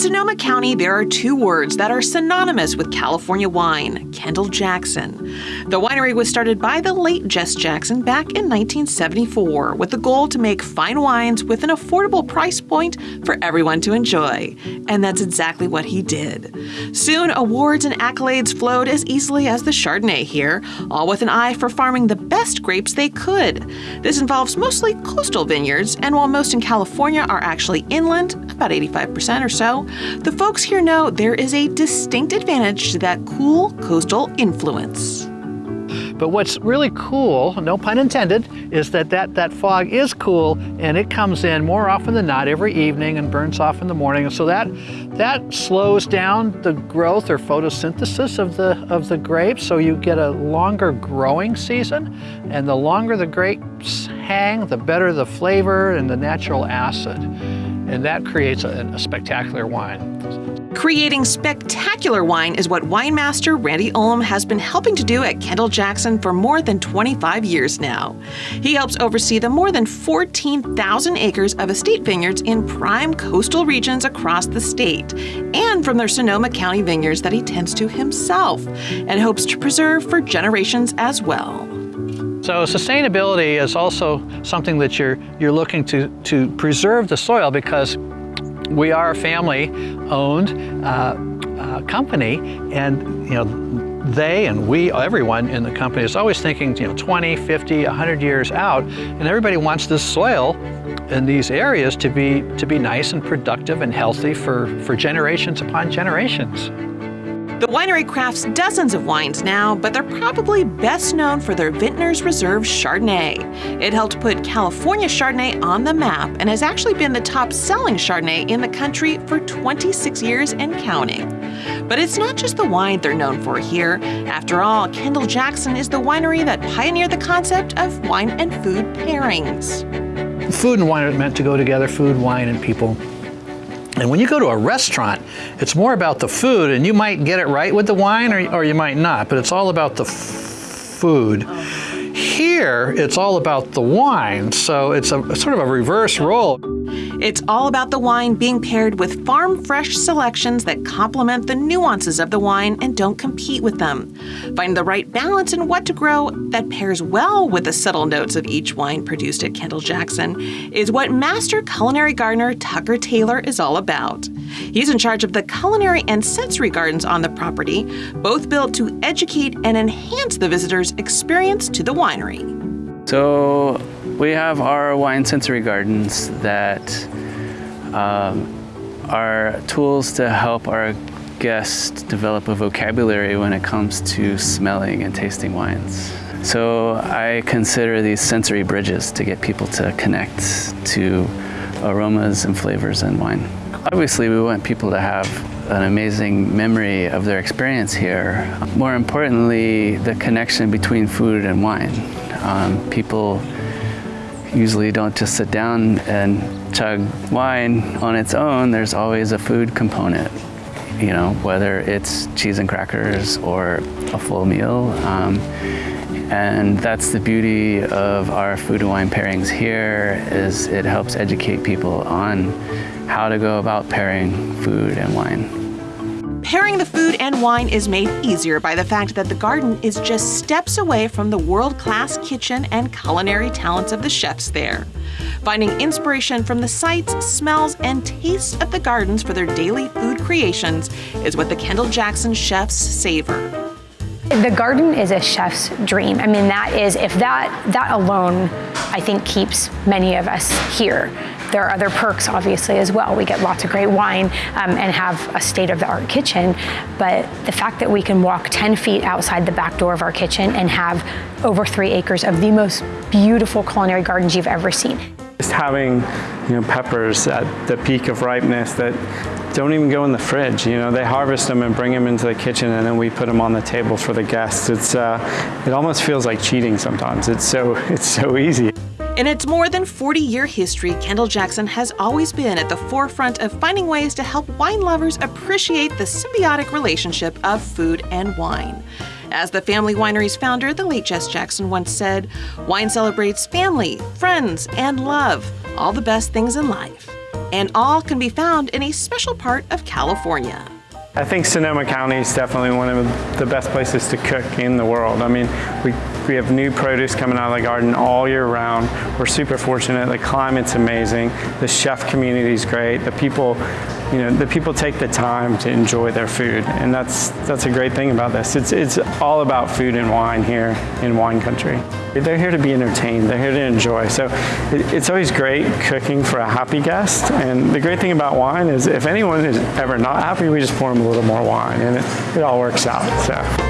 Sonoma County, there are two words that are synonymous with California wine Kendall Jackson. The winery was started by the late Jess Jackson back in 1974 with the goal to make fine wines with an affordable price point for everyone to enjoy. And that's exactly what he did. Soon, awards and accolades flowed as easily as the Chardonnay here, all with an eye for farming the best grapes they could. This involves mostly coastal vineyards, and while most in California are actually inland, about 85% or so, the folks here know there is a distinct advantage to that cool coastal influence. But what's really cool, no pun intended, is that, that that fog is cool and it comes in more often than not every evening and burns off in the morning. And so that, that slows down the growth or photosynthesis of the, of the grapes. So you get a longer growing season. And the longer the grapes hang, the better the flavor and the natural acid. And that creates a, a spectacular wine. Creating spectacular wine is what winemaster Randy Ullum has been helping to do at Kendall Jackson for more than 25 years now. He helps oversee the more than 14,000 acres of estate vineyards in prime coastal regions across the state and from their Sonoma County vineyards that he tends to himself and hopes to preserve for generations as well. So sustainability is also something that you're, you're looking to, to preserve the soil because we are a family-owned uh, uh, company, and you know, they and we, everyone in the company is always thinking, you know, 20, 50, 100 years out, and everybody wants this soil in these areas to be to be nice and productive and healthy for, for generations upon generations. The winery crafts dozens of wines now, but they're probably best known for their Vintners Reserve Chardonnay. It helped put California Chardonnay on the map and has actually been the top selling Chardonnay in the country for 26 years and counting. But it's not just the wine they're known for here. After all, Kendall Jackson is the winery that pioneered the concept of wine and food pairings. Food and wine are meant to go together, food, wine, and people. And when you go to a restaurant, it's more about the food, and you might get it right with the wine or, or you might not, but it's all about the food. Here, it's all about the wine, so it's a sort of a reverse role. It's all about the wine being paired with farm fresh selections that complement the nuances of the wine and don't compete with them. Find the right balance in what to grow that pairs well with the subtle notes of each wine produced at Kendall Jackson is what master culinary gardener Tucker Taylor is all about. He's in charge of the culinary and sensory gardens on the property, both built to educate and enhance the visitor's experience to the winery. So we have our wine sensory gardens that um, are tools to help our guests develop a vocabulary when it comes to smelling and tasting wines. So I consider these sensory bridges to get people to connect to aromas and flavors in wine. Obviously, we want people to have an amazing memory of their experience here. More importantly, the connection between food and wine. Um, people usually don't just sit down and chug wine on its own. There's always a food component, you know, whether it's cheese and crackers or a full meal. Um, and that's the beauty of our food and wine pairings here is it helps educate people on how to go about pairing food and wine. Pairing the food and wine is made easier by the fact that the garden is just steps away from the world-class kitchen and culinary talents of the chefs there. Finding inspiration from the sights, smells, and tastes of the gardens for their daily food creations is what the Kendall Jackson chefs savor. The garden is a chef's dream. I mean, that is, if that, that alone, I think keeps many of us here. There are other perks, obviously, as well. We get lots of great wine um, and have a state-of-the-art kitchen, but the fact that we can walk 10 feet outside the back door of our kitchen and have over three acres of the most beautiful culinary gardens you've ever seen. Just having, you know, peppers at the peak of ripeness that don't even go in the fridge. You know, they harvest them and bring them into the kitchen and then we put them on the table for the guests. It's, uh, it almost feels like cheating sometimes. It's so, it's so easy. In its more than 40 year history, Kendall Jackson has always been at the forefront of finding ways to help wine lovers appreciate the symbiotic relationship of food and wine. As the family winery's founder, the late Jess Jackson, once said, wine celebrates family, friends, and love, all the best things in life. and all can be found in a special part of California. I think Sonoma County is definitely one of the best places to cook in the world. I mean, we, we have new produce coming out of the garden all year round. We're super fortunate. The climate's amazing. The chef community is great. The people, you know, the people take the time to enjoy their food, and that's that's a great thing about this. It's it's all about food and wine here in wine country. They're here to be entertained. They're here to enjoy. So it, it's always great cooking for a happy guest. And the great thing about wine is if anyone is ever not happy, we just pour them a little more wine, and it, it all works out. So.